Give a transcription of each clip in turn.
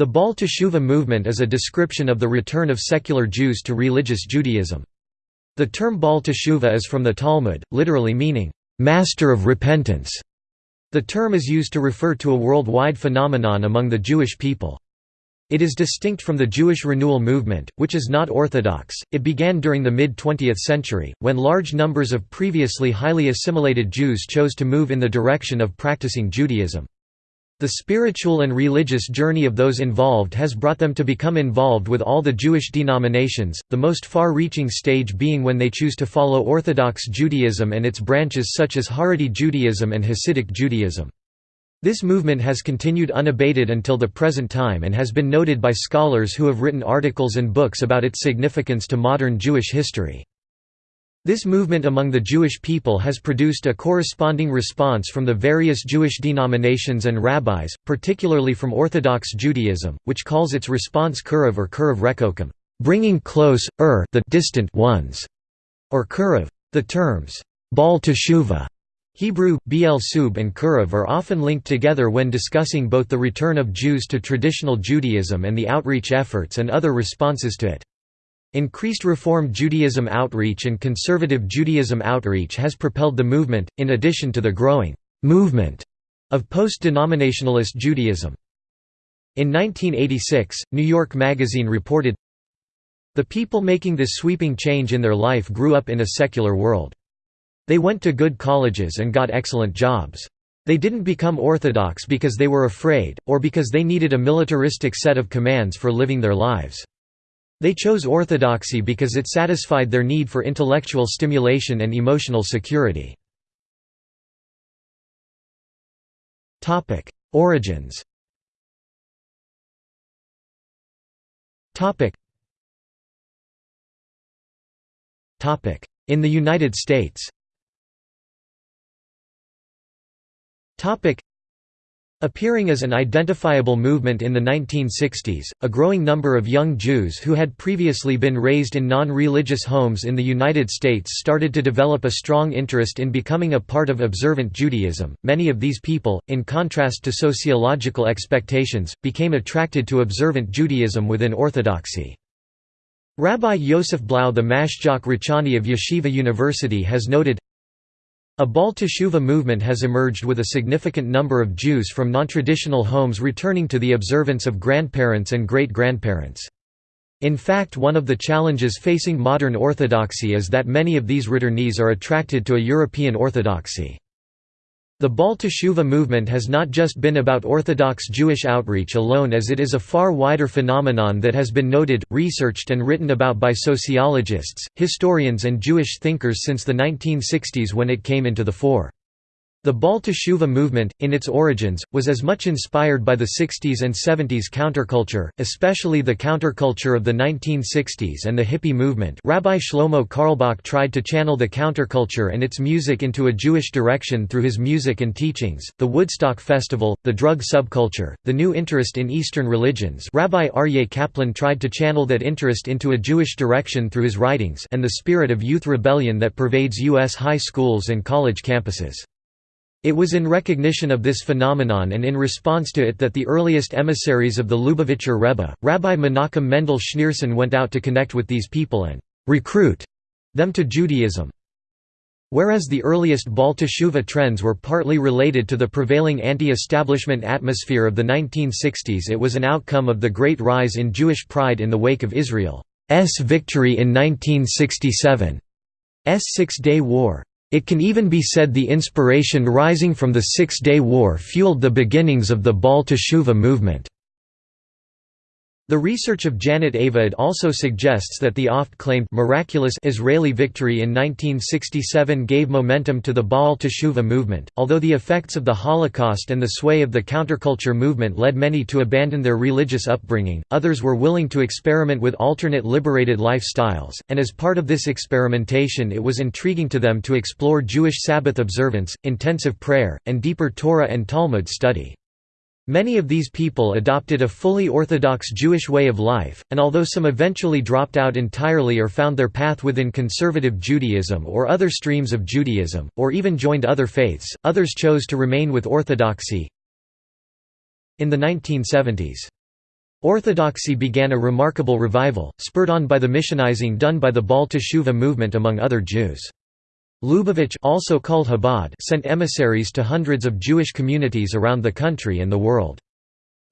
The Baal movement is a description of the return of secular Jews to religious Judaism. The term Baal is from the Talmud, literally meaning, "...master of repentance". The term is used to refer to a worldwide phenomenon among the Jewish people. It is distinct from the Jewish renewal movement, which is not orthodox. It began during the mid 20th century, when large numbers of previously highly assimilated Jews chose to move in the direction of practicing Judaism. The spiritual and religious journey of those involved has brought them to become involved with all the Jewish denominations, the most far-reaching stage being when they choose to follow Orthodox Judaism and its branches such as Haredi Judaism and Hasidic Judaism. This movement has continued unabated until the present time and has been noted by scholars who have written articles and books about its significance to modern Jewish history. This movement among the Jewish people has produced a corresponding response from the various Jewish denominations and rabbis, particularly from Orthodox Judaism, which calls its response Kiruv or Kiruv Rechokim, bringing close, er the distant ones, or Kiruv. The terms, Baal Teshuva, Hebrew, Bel Sub and Kiruv are often linked together when discussing both the return of Jews to traditional Judaism and the outreach efforts and other responses to it. Increased Reform Judaism outreach and Conservative Judaism outreach has propelled the movement, in addition to the growing «movement» of post-denominationalist Judaism. In 1986, New York Magazine reported, The people making this sweeping change in their life grew up in a secular world. They went to good colleges and got excellent jobs. They didn't become orthodox because they were afraid, or because they needed a militaristic set of commands for living their lives. They chose orthodoxy because it satisfied their need for intellectual stimulation and emotional security. Origins In the United States Appearing as an identifiable movement in the 1960s, a growing number of young Jews who had previously been raised in non-religious homes in the United States started to develop a strong interest in becoming a part of observant Judaism. Many of these people, in contrast to sociological expectations, became attracted to observant Judaism within Orthodoxy. Rabbi Yosef Blau the Mashgiach Ruchani of Yeshiva University has noted, a Baal Teshuva movement has emerged with a significant number of Jews from non-traditional homes returning to the observance of grandparents and great-grandparents. In fact one of the challenges facing modern Orthodoxy is that many of these returnees are attracted to a European Orthodoxy. The Baal Teshuva movement has not just been about Orthodox Jewish outreach alone as it is a far wider phenomenon that has been noted, researched and written about by sociologists, historians and Jewish thinkers since the 1960s when it came into the fore. The Baal Teshuva movement, in its origins, was as much inspired by the 60s and 70s counterculture, especially the counterculture of the 1960s and the hippie movement Rabbi Shlomo Carlebach tried to channel the counterculture and its music into a Jewish direction through his music and teachings, the Woodstock Festival, the drug subculture, the new interest in Eastern religions Rabbi Aryeh Kaplan tried to channel that interest into a Jewish direction through his writings and the spirit of youth rebellion that pervades U.S. high schools and college campuses. It was in recognition of this phenomenon and in response to it that the earliest emissaries of the Lubavitcher Rebbe, Rabbi Menachem Mendel Schneerson went out to connect with these people and «recruit» them to Judaism. Whereas the earliest Baal trends were partly related to the prevailing anti-establishment atmosphere of the 1960s it was an outcome of the great rise in Jewish pride in the wake of Israel's victory in 1967's Six-Day War. It can even be said the inspiration rising from the Six-Day War fueled the beginnings of the Baal Teshuva movement. The research of Janet Aviad also suggests that the oft-claimed miraculous Israeli victory in 1967 gave momentum to the Baal Teshuva movement. Although the effects of the Holocaust and the sway of the counterculture movement led many to abandon their religious upbringing, others were willing to experiment with alternate liberated lifestyles, and as part of this experimentation it was intriguing to them to explore Jewish Sabbath observance, intensive prayer, and deeper Torah and Talmud study. Many of these people adopted a fully Orthodox Jewish way of life, and although some eventually dropped out entirely or found their path within conservative Judaism or other streams of Judaism, or even joined other faiths, others chose to remain with Orthodoxy. In the 1970s, Orthodoxy began a remarkable revival, spurred on by the missionizing done by the Baal movement among other Jews. Lubavitch also called Chabad sent emissaries to hundreds of Jewish communities around the country and the world.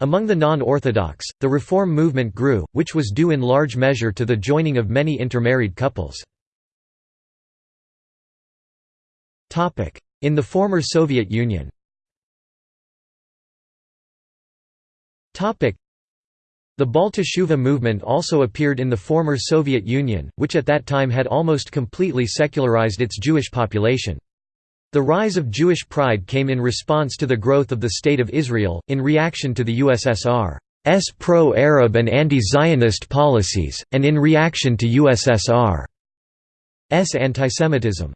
Among the non-Orthodox, the Reform movement grew, which was due in large measure to the joining of many intermarried couples. In the former Soviet Union the Baal Teshuva movement also appeared in the former Soviet Union, which at that time had almost completely secularized its Jewish population. The rise of Jewish pride came in response to the growth of the State of Israel, in reaction to the USSR's pro-Arab and anti-Zionist policies, and in reaction to USSR's antisemitism.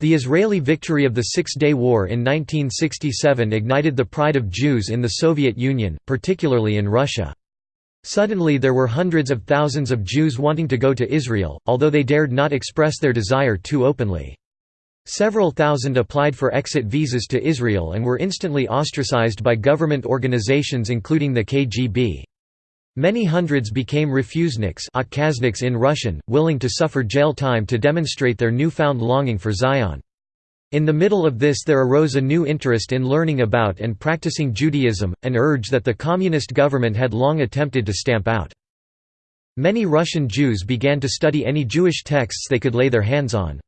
The Israeli victory of the Six-Day War in 1967 ignited the pride of Jews in the Soviet Union, particularly in Russia. Suddenly there were hundreds of thousands of Jews wanting to go to Israel, although they dared not express their desire too openly. Several thousand applied for exit visas to Israel and were instantly ostracized by government organizations including the KGB. Many hundreds became refuseniks in Russian, willing to suffer jail time to demonstrate their newfound longing for Zion. In the middle of this there arose a new interest in learning about and practicing Judaism, an urge that the communist government had long attempted to stamp out. Many Russian Jews began to study any Jewish texts they could lay their hands on.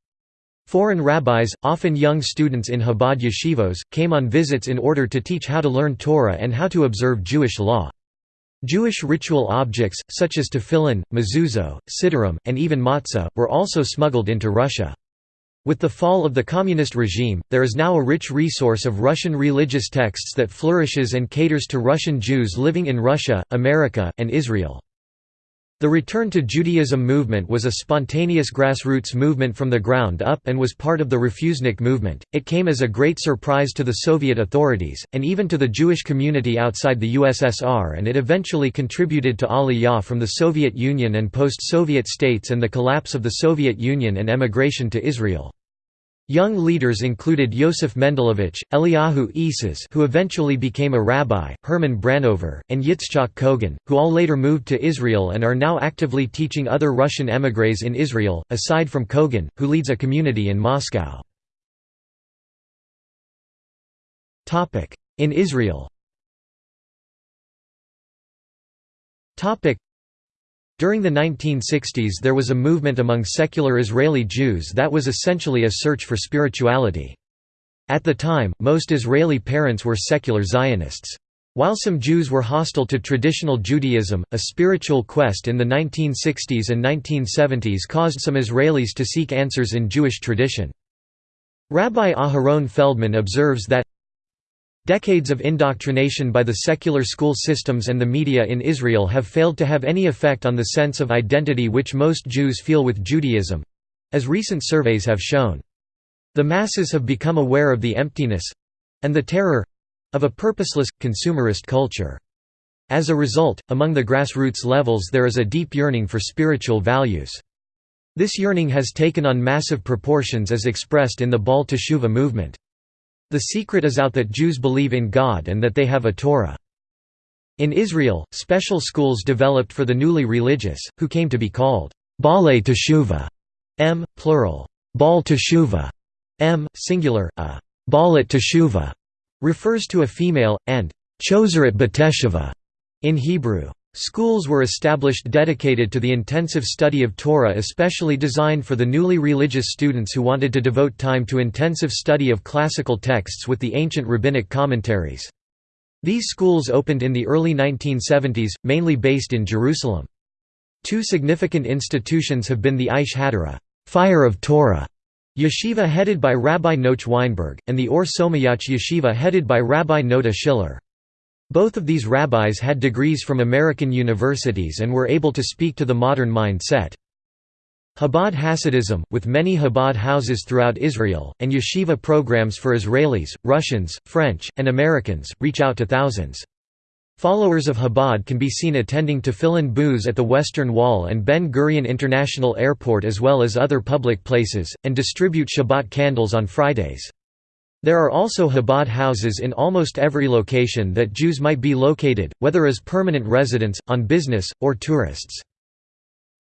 Foreign rabbis, often young students in Chabad yeshivos, came on visits in order to teach how to learn Torah and how to observe Jewish law. Jewish ritual objects, such as tefillin, mezuzot, siddurim, and even matzah, were also smuggled into Russia. With the fall of the communist regime, there is now a rich resource of Russian religious texts that flourishes and caters to Russian Jews living in Russia, America, and Israel. The Return to Judaism movement was a spontaneous grassroots movement from the ground up and was part of the Refusenik movement. It came as a great surprise to the Soviet authorities, and even to the Jewish community outside the USSR, and it eventually contributed to Aliyah from the Soviet Union and post Soviet states and the collapse of the Soviet Union and emigration to Israel. Young leaders included Yosef Mendelovich, Eliyahu Essas who eventually became a rabbi, Herman Branover, and Yitzchak Kogan, who all later moved to Israel and are now actively teaching other Russian émigrés in Israel, aside from Kogan, who leads a community in Moscow. In Israel during the 1960s there was a movement among secular Israeli Jews that was essentially a search for spirituality. At the time, most Israeli parents were secular Zionists. While some Jews were hostile to traditional Judaism, a spiritual quest in the 1960s and 1970s caused some Israelis to seek answers in Jewish tradition. Rabbi Aharon Feldman observes that Decades of indoctrination by the secular school systems and the media in Israel have failed to have any effect on the sense of identity which most Jews feel with Judaism—as recent surveys have shown. The masses have become aware of the emptiness—and the terror—of a purposeless, consumerist culture. As a result, among the grassroots levels there is a deep yearning for spiritual values. This yearning has taken on massive proportions as expressed in the Baal Teshuva movement. The secret is out that Jews believe in God and that they have a Torah. In Israel, special schools developed for the newly religious, who came to be called Baalei Teshuva, m. plural, Baal Teshuva, m. singular, a Baalet Teshuva refers to a female, and Chozeret BeTeshuva in Hebrew. Schools were established dedicated to the intensive study of Torah especially designed for the newly religious students who wanted to devote time to intensive study of classical texts with the ancient rabbinic commentaries. These schools opened in the early 1970s, mainly based in Jerusalem. Two significant institutions have been the Aish HaTorah Fire of Torah yeshiva headed by Rabbi Noach Weinberg, and the Or Somayach yeshiva headed by Rabbi Nota Schiller. Both of these rabbis had degrees from American universities and were able to speak to the modern mindset. Chabad Hasidism, with many Chabad houses throughout Israel, and yeshiva programs for Israelis, Russians, French, and Americans, reach out to thousands. Followers of Chabad can be seen attending tefillin booths at the Western Wall and Ben Gurion International Airport as well as other public places, and distribute Shabbat candles on Fridays. There are also Chabad houses in almost every location that Jews might be located, whether as permanent residents, on business, or tourists.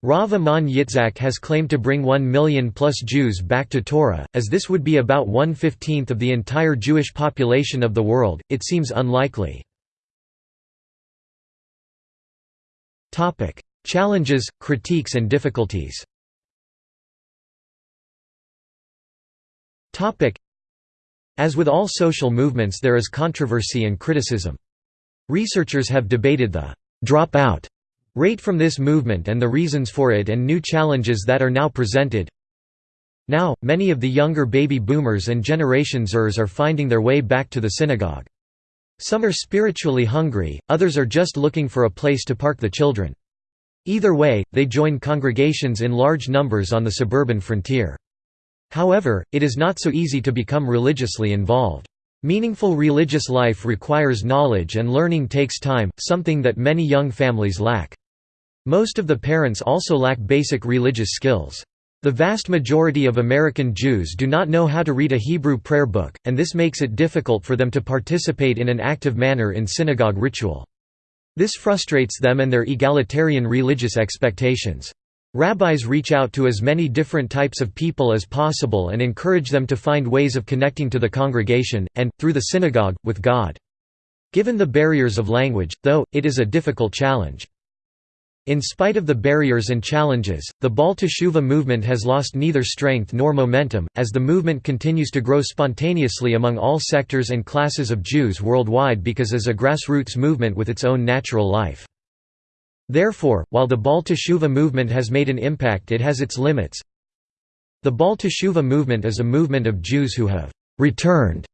Rav Amnon Yitzhak has claimed to bring one million plus Jews back to Torah, as this would be about one-fifteenth of the entire Jewish population of the world, it seems unlikely. Challenges, critiques and difficulties as with all social movements there is controversy and criticism. Researchers have debated the «dropout» rate from this movement and the reasons for it and new challenges that are now presented. Now, many of the younger baby boomers and Generation Zers are finding their way back to the synagogue. Some are spiritually hungry, others are just looking for a place to park the children. Either way, they join congregations in large numbers on the suburban frontier. However, it is not so easy to become religiously involved. Meaningful religious life requires knowledge and learning takes time, something that many young families lack. Most of the parents also lack basic religious skills. The vast majority of American Jews do not know how to read a Hebrew prayer book, and this makes it difficult for them to participate in an active manner in synagogue ritual. This frustrates them and their egalitarian religious expectations. Rabbis reach out to as many different types of people as possible and encourage them to find ways of connecting to the congregation, and, through the synagogue, with God. Given the barriers of language, though, it is a difficult challenge. In spite of the barriers and challenges, the Baal movement has lost neither strength nor momentum, as the movement continues to grow spontaneously among all sectors and classes of Jews worldwide because as a grassroots movement with its own natural life. Therefore, while the Baal Teshuva movement has made an impact it has its limits. The Baal Teshuva movement is a movement of Jews who have «returned»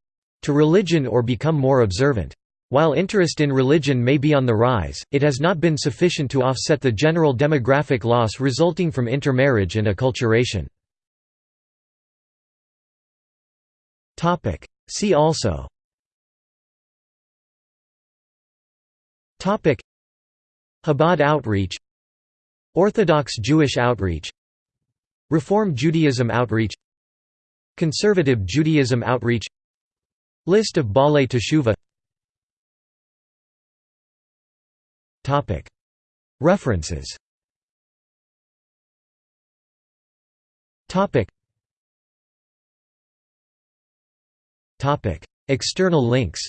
to religion or become more observant. While interest in religion may be on the rise, it has not been sufficient to offset the general demographic loss resulting from intermarriage and acculturation. See also Chabad outreach Orthodox Jewish outreach Reform Judaism outreach Conservative Judaism outreach List of Baalei Teshuva References. External links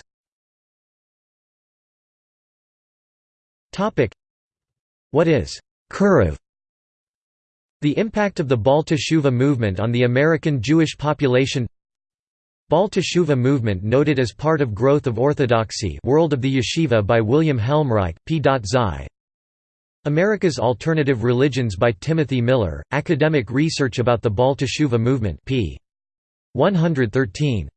what is Kiruv? The impact of the Baal Teshuva movement on the American Jewish population Baal Teshuva movement noted as part of Growth of Orthodoxy World of the Yeshiva by William Helmreich, P. Zi. America's Alternative Religions by Timothy Miller, Academic Research about the Baal Teshuva Movement p. 113.